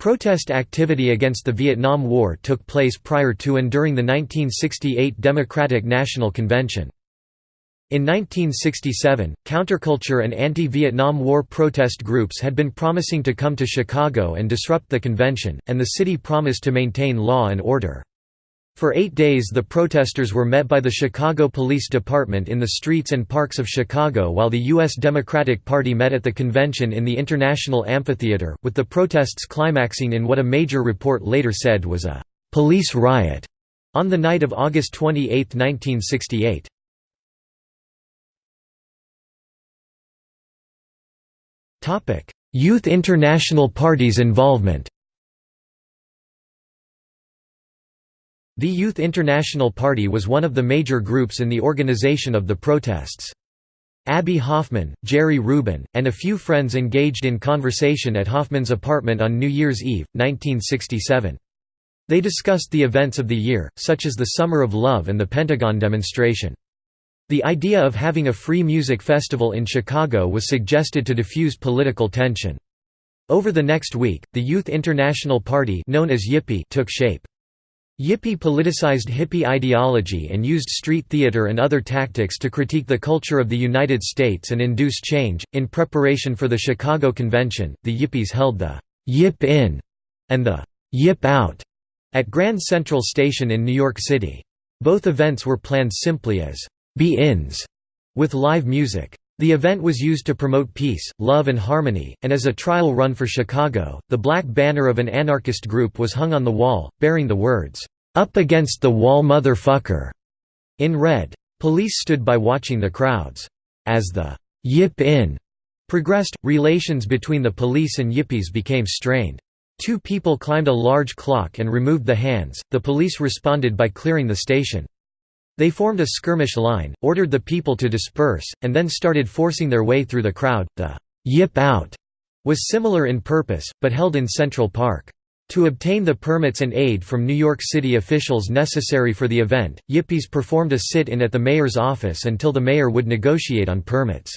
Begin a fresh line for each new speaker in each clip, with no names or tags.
Protest activity against the Vietnam War took place prior to and during the 1968 Democratic National Convention. In 1967, counterculture and anti-Vietnam War protest groups had been promising to come to Chicago and disrupt the convention, and the city promised to maintain law and order. For eight days the protesters were met by the Chicago Police Department in the streets and parks of Chicago while the U.S. Democratic Party met at the convention in the International Amphitheater, with the protests climaxing in what a major report later said was a «police riot» on the night of August 28, 1968. Youth International Party's involvement The Youth International Party was one of the major groups in the organization of the protests. Abbie Hoffman, Jerry Rubin, and a few friends engaged in conversation at Hoffman's apartment on New Year's Eve, 1967. They discussed the events of the year, such as the Summer of Love and the Pentagon demonstration. The idea of having a free music festival in Chicago was suggested to diffuse political tension. Over the next week, the Youth International Party known as Yippie took shape. Yippie politicized hippie ideology and used street theater and other tactics to critique the culture of the United States and induce change. In preparation for the Chicago Convention, the Yippies held the Yip In and the Yip Out at Grand Central Station in New York City. Both events were planned simply as be-ins with live music. The event was used to promote peace, love and harmony, and as a trial run for Chicago, the black banner of an anarchist group was hung on the wall, bearing the words, "'Up against the wall motherfucker' in red. Police stood by watching the crowds. As the "'Yip In' progressed, relations between the police and Yippies became strained. Two people climbed a large clock and removed the hands, the police responded by clearing the station. They formed a skirmish line, ordered the people to disperse, and then started forcing their way through the crowd. The Yip Out was similar in purpose, but held in Central Park. To obtain the permits and aid from New York City officials necessary for the event, Yippies performed a sit-in at the mayor's office until the mayor would negotiate on permits.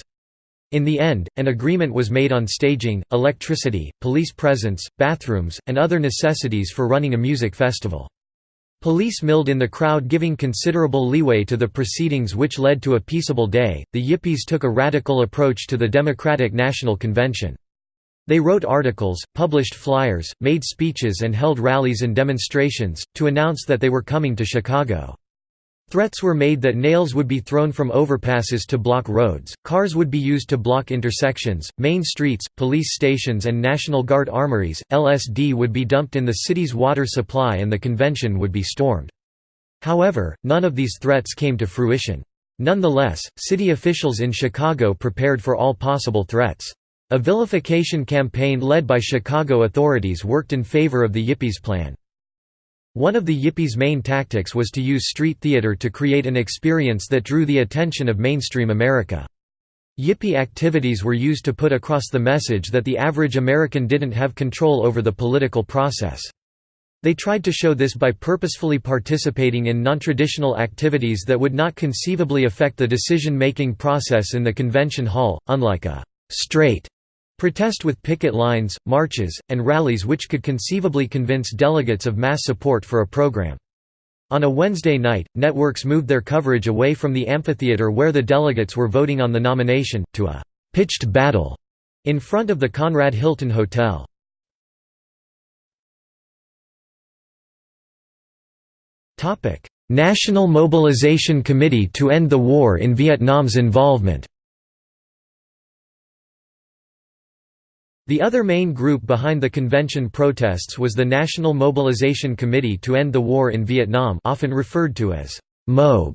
In the end, an agreement was made on staging, electricity, police presence, bathrooms, and other necessities for running a music festival. Police milled in the crowd giving considerable leeway to the proceedings which led to a peaceable day. The Yippies took a radical approach to the Democratic National Convention. They wrote articles, published flyers, made speeches and held rallies and demonstrations, to announce that they were coming to Chicago. Threats were made that nails would be thrown from overpasses to block roads, cars would be used to block intersections, main streets, police stations and National Guard armories, LSD would be dumped in the city's water supply and the convention would be stormed. However, none of these threats came to fruition. Nonetheless, city officials in Chicago prepared for all possible threats. A vilification campaign led by Chicago authorities worked in favor of the Yippies plan. One of the Yippies' main tactics was to use street theater to create an experience that drew the attention of mainstream America. Yippie activities were used to put across the message that the average American didn't have control over the political process. They tried to show this by purposefully participating in nontraditional activities that would not conceivably affect the decision-making process in the convention hall, unlike a «straight» Protest with picket lines, marches, and rallies which could conceivably convince delegates of mass support for a program. On a Wednesday night, networks moved their coverage away from the amphitheater where the delegates were voting on the nomination, to a «pitched battle» in front of the Conrad Hilton Hotel. National Mobilization Committee to End the War in Vietnam's involvement The other main group behind the convention protests was the National Mobilization Committee to End the War in Vietnam often referred to as MOB.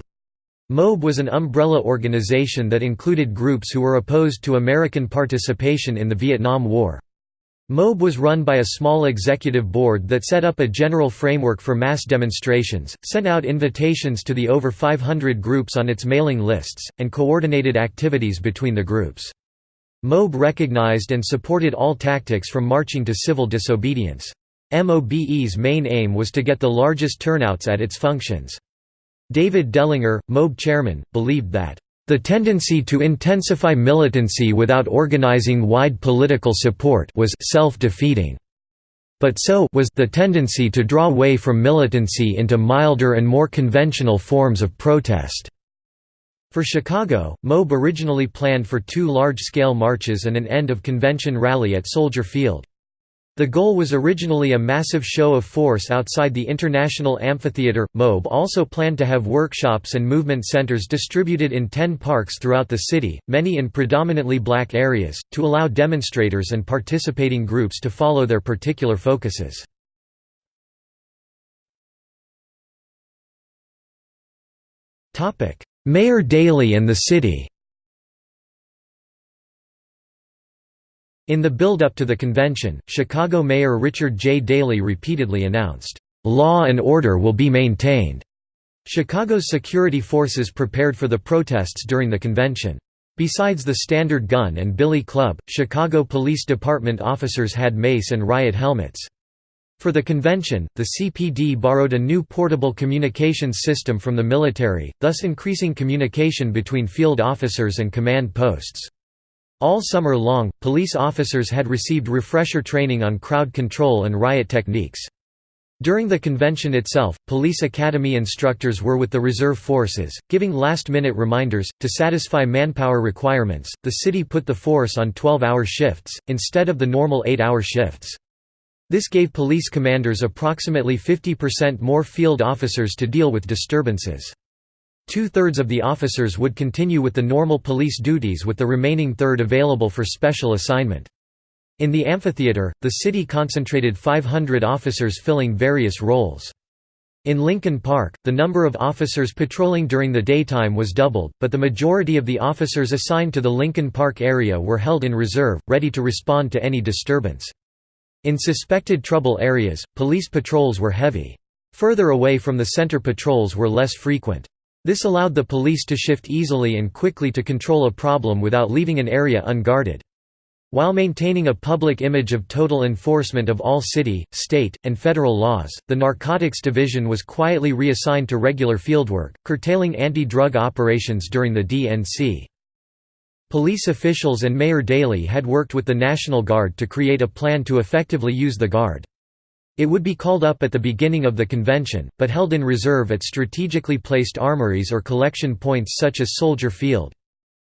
MOB was an umbrella organization that included groups who were opposed to American participation in the Vietnam War. MOB was run by a small executive board that set up a general framework for mass demonstrations, sent out invitations to the over 500 groups on its mailing lists, and coordinated activities between the groups. MOB recognized and supported all tactics from marching to civil disobedience. MOBE's main aim was to get the largest turnouts at its functions. David Dellinger, MOBE chairman, believed that, "...the tendency to intensify militancy without organizing wide political support was self-defeating." but so was the tendency to draw away from militancy into milder and more conventional forms of protest. For Chicago, MOBE originally planned for two large-scale marches and an end-of-convention rally at Soldier Field. The goal was originally a massive show of force outside the International Amphitheater. MOBE also planned to have workshops and movement centers distributed in 10 parks throughout the city, many in predominantly black areas, to allow demonstrators and participating groups to follow their particular focuses. Mayor Daley and the city In the build-up to the convention, Chicago Mayor Richard J. Daley repeatedly announced, "...law and order will be maintained." Chicago's security forces prepared for the protests during the convention. Besides the standard gun and billy club, Chicago Police Department officers had mace and riot helmets. For the convention, the CPD borrowed a new portable communications system from the military, thus increasing communication between field officers and command posts. All summer long, police officers had received refresher training on crowd control and riot techniques. During the convention itself, police academy instructors were with the reserve forces, giving last-minute reminders. To satisfy manpower requirements, the city put the force on 12-hour shifts, instead of the normal 8-hour shifts. This gave police commanders approximately 50% more field officers to deal with disturbances. Two-thirds of the officers would continue with the normal police duties with the remaining third available for special assignment. In the amphitheater, the city concentrated 500 officers filling various roles. In Lincoln Park, the number of officers patrolling during the daytime was doubled, but the majority of the officers assigned to the Lincoln Park area were held in reserve, ready to respond to any disturbance. In suspected trouble areas, police patrols were heavy. Further away from the center patrols were less frequent. This allowed the police to shift easily and quickly to control a problem without leaving an area unguarded. While maintaining a public image of total enforcement of all city, state, and federal laws, the Narcotics Division was quietly reassigned to regular fieldwork, curtailing anti-drug operations during the DNC. Police officials and Mayor Daley had worked with the National Guard to create a plan to effectively use the Guard. It would be called up at the beginning of the convention, but held in reserve at strategically placed armories or collection points such as Soldier Field.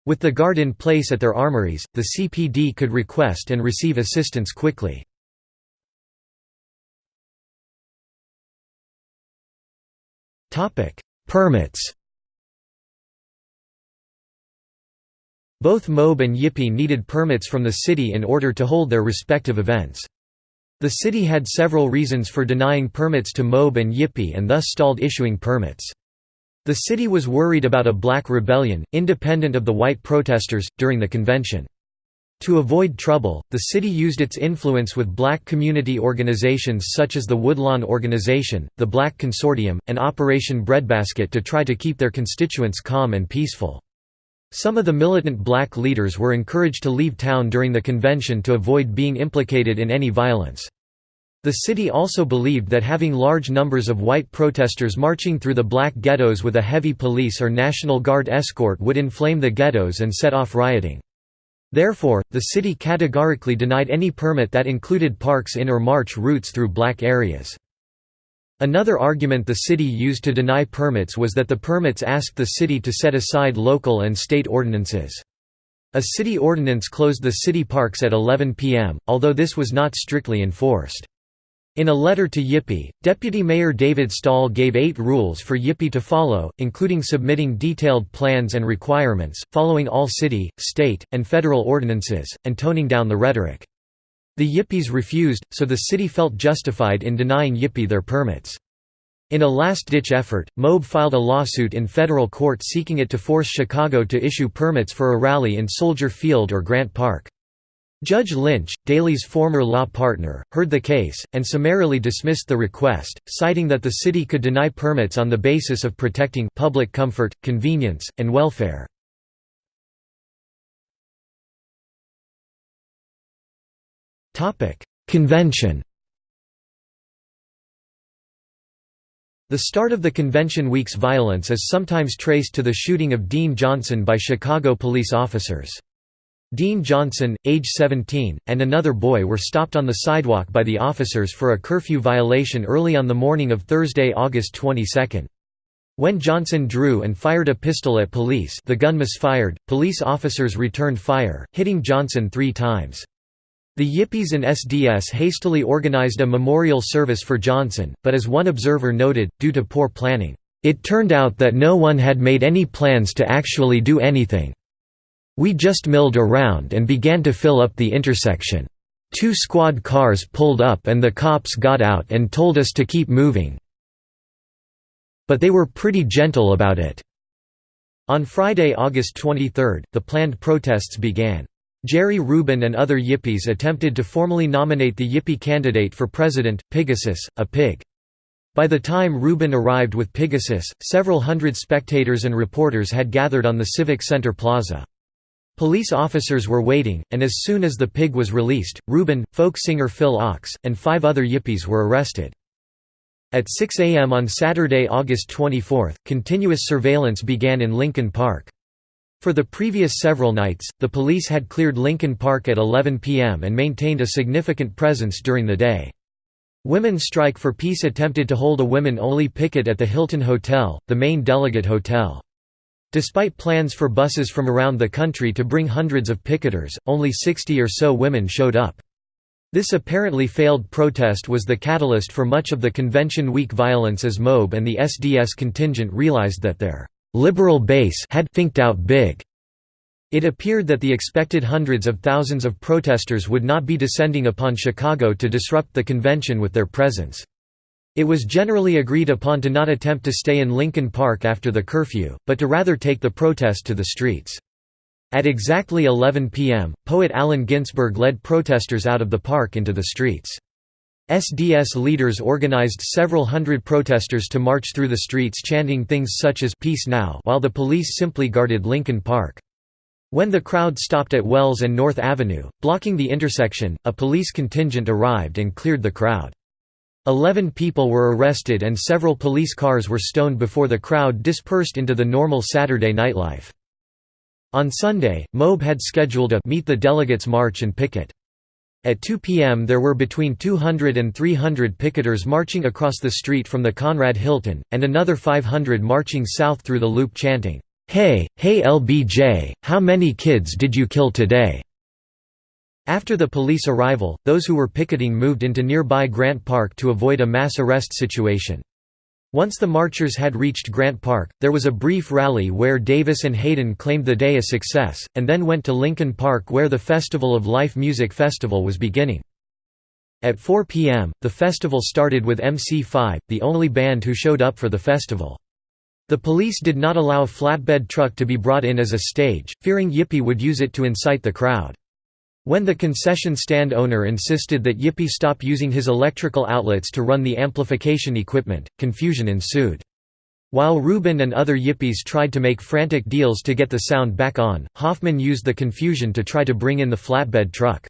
With the Guard in place at their armories, the CPD could request and receive assistance quickly. Permits Both MOBE and Yippie needed permits from the city in order to hold their respective events. The city had several reasons for denying permits to MOBE and Yippie and thus stalled issuing permits. The city was worried about a black rebellion, independent of the white protesters, during the convention. To avoid trouble, the city used its influence with black community organizations such as the Woodlawn Organization, the Black Consortium, and Operation Breadbasket to try to keep their constituents calm and peaceful. Some of the militant black leaders were encouraged to leave town during the convention to avoid being implicated in any violence. The city also believed that having large numbers of white protesters marching through the black ghettos with a heavy police or National Guard escort would inflame the ghettos and set off rioting. Therefore, the city categorically denied any permit that included parks in or march routes through black areas. Another argument the city used to deny permits was that the permits asked the city to set aside local and state ordinances. A city ordinance closed the city parks at 11 p.m., although this was not strictly enforced. In a letter to Yippie, Deputy Mayor David Stahl gave eight rules for Yippie to follow, including submitting detailed plans and requirements, following all city, state, and federal ordinances, and toning down the rhetoric. The Yippies refused, so the city felt justified in denying Yippie their permits. In a last-ditch effort, MOBE filed a lawsuit in federal court seeking it to force Chicago to issue permits for a rally in Soldier Field or Grant Park. Judge Lynch, Daley's former law partner, heard the case, and summarily dismissed the request, citing that the city could deny permits on the basis of protecting public comfort, convenience, and welfare. Convention The start of the convention week's violence is sometimes traced to the shooting of Dean Johnson by Chicago police officers. Dean Johnson, age 17, and another boy were stopped on the sidewalk by the officers for a curfew violation early on the morning of Thursday, August 22. When Johnson drew and fired a pistol at police the gun misfired, police officers returned fire, hitting Johnson three times. The Yippies and SDS hastily organized a memorial service for Johnson, but as one observer noted, due to poor planning, "...it turned out that no one had made any plans to actually do anything. We just milled around and began to fill up the intersection. Two squad cars pulled up and the cops got out and told us to keep moving. But they were pretty gentle about it." On Friday, August 23, the planned protests began. Jerry Rubin and other Yippies attempted to formally nominate the Yippie candidate for president, Pigasus, a pig. By the time Rubin arrived with Pigasus, several hundred spectators and reporters had gathered on the Civic Center plaza. Police officers were waiting, and as soon as the pig was released, Rubin, folk singer Phil Ochs, and five other Yippies were arrested. At 6 a.m. on Saturday, August 24, continuous surveillance began in Lincoln Park. For the previous several nights, the police had cleared Lincoln Park at 11 p.m. and maintained a significant presence during the day. Women's Strike for Peace attempted to hold a women-only picket at the Hilton Hotel, the main delegate hotel. Despite plans for buses from around the country to bring hundreds of picketers, only 60 or so women showed up. This apparently failed protest was the catalyst for much of the Convention Week violence as MOB and the SDS contingent realized that their «liberal base» had «finked out big». It appeared that the expected hundreds of thousands of protesters would not be descending upon Chicago to disrupt the convention with their presence. It was generally agreed upon to not attempt to stay in Lincoln Park after the curfew, but to rather take the protest to the streets. At exactly 11 p.m., poet Allen Ginsberg led protesters out of the park into the streets. SDS leaders organized several hundred protesters to march through the streets chanting things such as Peace Now while the police simply guarded Lincoln Park. When the crowd stopped at Wells and North Avenue, blocking the intersection, a police contingent arrived and cleared the crowd. Eleven people were arrested and several police cars were stoned before the crowd dispersed into the normal Saturday nightlife. On Sunday, MOB had scheduled a Meet the Delegates March and Picket. At 2 p.m. there were between 200 and 300 picketers marching across the street from the Conrad Hilton, and another 500 marching south through the loop chanting, "'Hey, hey LBJ, how many kids did you kill today?' After the police arrival, those who were picketing moved into nearby Grant Park to avoid a mass arrest situation. Once the marchers had reached Grant Park, there was a brief rally where Davis and Hayden claimed the day a success, and then went to Lincoln Park where the Festival of Life Music Festival was beginning. At 4 p.m., the festival started with MC5, the only band who showed up for the festival. The police did not allow a flatbed truck to be brought in as a stage, fearing Yippie would use it to incite the crowd. When the concession stand owner insisted that Yippie stop using his electrical outlets to run the amplification equipment, confusion ensued. While Rubin and other Yippies tried to make frantic deals to get the sound back on, Hoffman used the confusion to try to bring in the flatbed truck.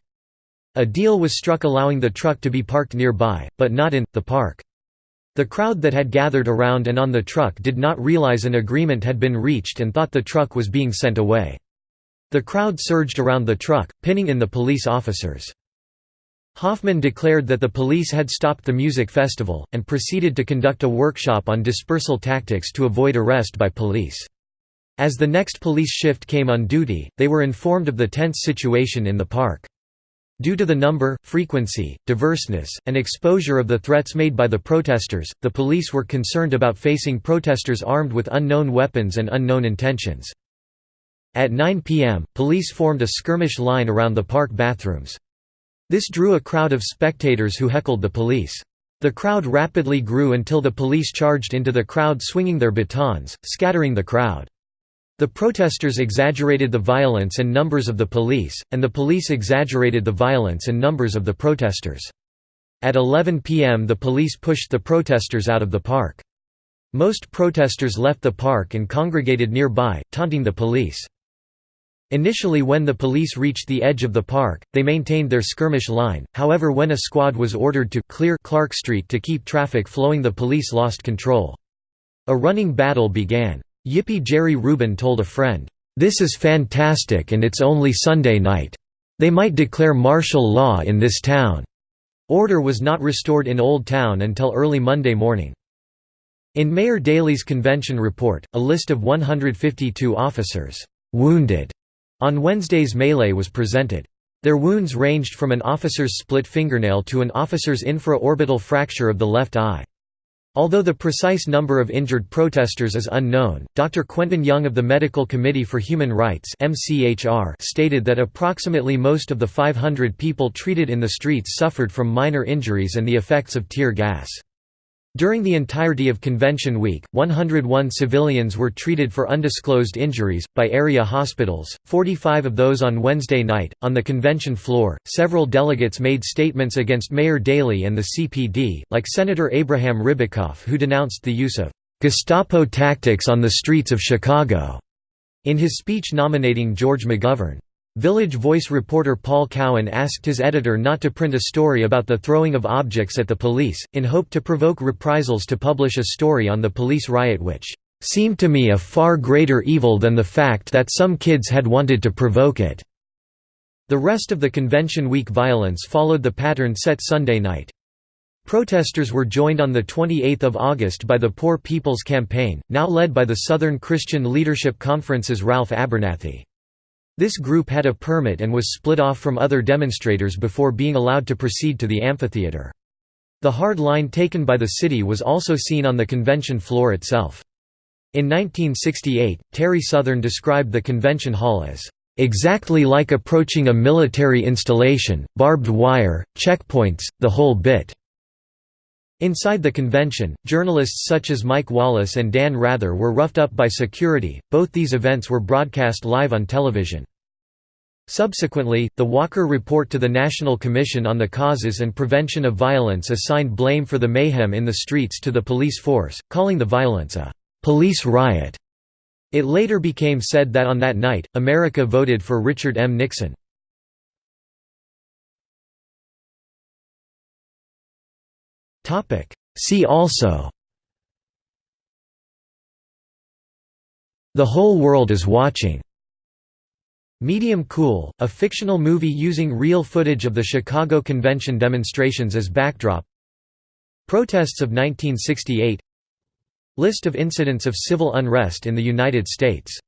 A deal was struck allowing the truck to be parked nearby, but not in, the park. The crowd that had gathered around and on the truck did not realize an agreement had been reached and thought the truck was being sent away. The crowd surged around the truck, pinning in the police officers. Hoffman declared that the police had stopped the music festival, and proceeded to conduct a workshop on dispersal tactics to avoid arrest by police. As the next police shift came on duty, they were informed of the tense situation in the park. Due to the number, frequency, diverseness, and exposure of the threats made by the protesters, the police were concerned about facing protesters armed with unknown weapons and unknown intentions. At 9 p.m., police formed a skirmish line around the park bathrooms. This drew a crowd of spectators who heckled the police. The crowd rapidly grew until the police charged into the crowd swinging their batons, scattering the crowd. The protesters exaggerated the violence and numbers of the police, and the police exaggerated the violence and numbers of the protesters. At 11 p.m. the police pushed the protesters out of the park. Most protesters left the park and congregated nearby, taunting the police. Initially when the police reached the edge of the park, they maintained their skirmish line, however when a squad was ordered to clear Clark Street to keep traffic flowing the police lost control. A running battle began. Yippie Jerry Rubin told a friend, "'This is fantastic and it's only Sunday night. They might declare martial law in this town.' Order was not restored in Old Town until early Monday morning. In Mayor Daley's convention report, a list of 152 officers wounded on Wednesday's melee was presented. Their wounds ranged from an officer's split fingernail to an officer's infra-orbital fracture of the left eye. Although the precise number of injured protesters is unknown, Dr. Quentin Young of the Medical Committee for Human Rights stated that approximately most of the 500 people treated in the streets suffered from minor injuries and the effects of tear gas. During the entirety of Convention Week, 101 civilians were treated for undisclosed injuries, by area hospitals, 45 of those on Wednesday night. On the convention floor, several delegates made statements against Mayor Daley and the CPD, like Senator Abraham Ribicoff, who denounced the use of Gestapo tactics on the streets of Chicago in his speech nominating George McGovern. Village Voice reporter Paul Cowan asked his editor not to print a story about the throwing of objects at the police, in hope to provoke reprisals to publish a story on the police riot which "...seemed to me a far greater evil than the fact that some kids had wanted to provoke it." The rest of the Convention Week violence followed the pattern set Sunday night. Protesters were joined on 28 August by the Poor People's Campaign, now led by the Southern Christian Leadership Conference's Ralph Abernathy. This group had a permit and was split off from other demonstrators before being allowed to proceed to the amphitheater. The hard line taken by the city was also seen on the convention floor itself. In 1968, Terry Southern described the convention hall as, "...exactly like approaching a military installation, barbed wire, checkpoints, the whole bit." Inside the convention, journalists such as Mike Wallace and Dan Rather were roughed up by security. Both these events were broadcast live on television. Subsequently, the Walker Report to the National Commission on the Causes and Prevention of Violence assigned blame for the mayhem in the streets to the police force, calling the violence a «police riot». It later became said that on that night, America voted for Richard M. Nixon. See also. The Whole World is Watching. Medium Cool, a fictional movie using real footage of the Chicago Convention demonstrations as backdrop. Protests of 1968 List of incidents of civil unrest in the United States